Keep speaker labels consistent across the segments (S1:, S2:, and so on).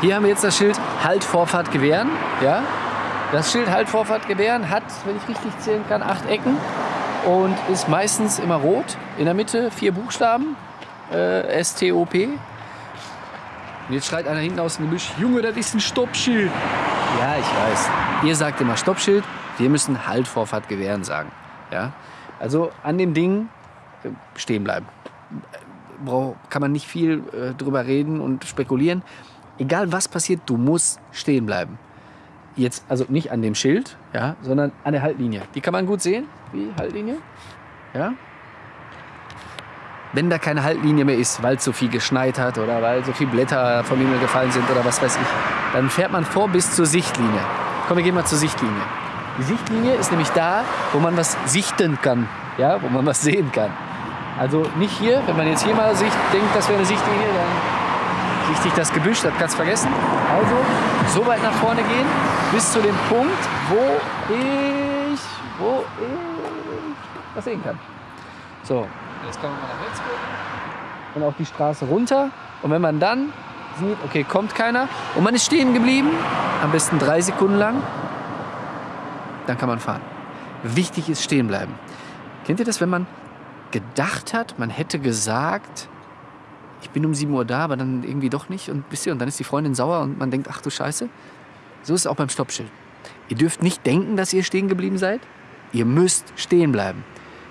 S1: Hier haben wir jetzt das Schild Halt, Vorfahrt, Gewähren. Ja? Das Schild Halt, Vorfahrt, Gewähren hat, wenn ich richtig zählen kann, acht Ecken und ist meistens immer rot. In der Mitte vier Buchstaben, äh, S-T-O-P. Und jetzt schreit einer hinten aus dem Gebüsch, Junge, das ist ein Stoppschild. Ja, ich weiß. Ihr sagt immer Stoppschild, wir müssen Halt, Vorfahrt, Gewähren sagen. Ja? Also an dem Ding stehen bleiben. Kann man nicht viel äh, drüber reden und spekulieren. Egal was passiert, du musst stehen bleiben. Jetzt, also nicht an dem Schild, ja, sondern an der Haltlinie. Die kann man gut sehen, die Haltlinie. Ja. Wenn da keine Haltlinie mehr ist, weil so viel geschneit hat oder weil so viele Blätter vom Himmel gefallen sind oder was weiß ich, dann fährt man vor bis zur Sichtlinie. Komm, wir gehen mal zur Sichtlinie. Die Sichtlinie ist nämlich da, wo man was sichten kann, ja, wo man was sehen kann. Also nicht hier, wenn man jetzt hier mal Sicht, denkt, das wäre eine Sichtlinie, dann sichtig das Gebüsch, das kannst du vergessen. Also so weit nach vorne gehen, bis zu dem Punkt, wo ich, wo ich was sehen kann. So, jetzt kann man mal nach rechts gucken und auf die Straße runter. Und wenn man dann sieht, okay, kommt keiner und man ist stehen geblieben, am besten drei Sekunden lang, dann kann man fahren. Wichtig ist stehen bleiben. Kennt ihr das, wenn man gedacht hat, man hätte gesagt, ich bin um 7 Uhr da, aber dann irgendwie doch nicht und ihr, und dann ist die Freundin sauer und man denkt, ach du Scheiße. So ist es auch beim Stoppschild. Ihr dürft nicht denken, dass ihr stehen geblieben seid. Ihr müsst stehen bleiben.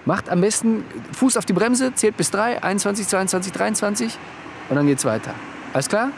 S1: Macht am besten Fuß auf die Bremse, zählt bis 3, 21, 22, 23 und dann geht's weiter. Alles klar?